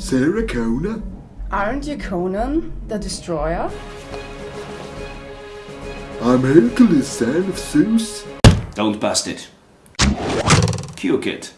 Sarah Connor? Aren't you Conan, the destroyer? I'm Hercules, son of Zeus. Don't bust it. Cue kit.